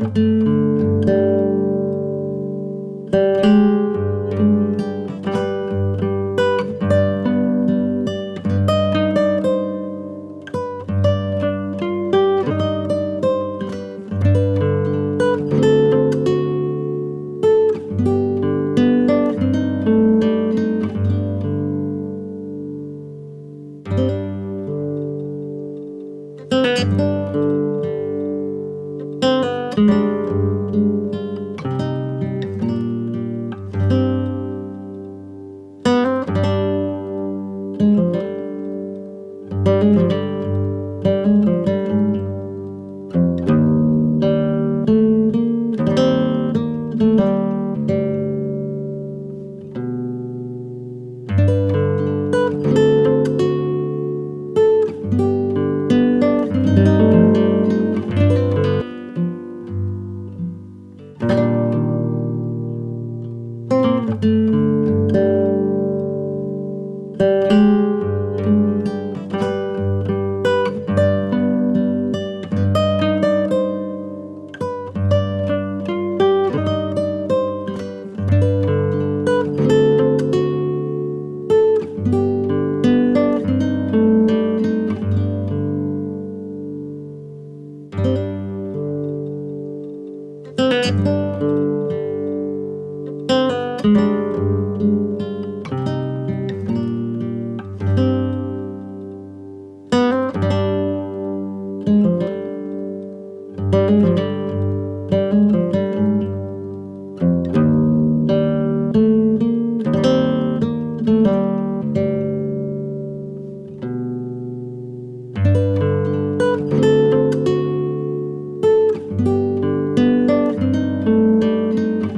Música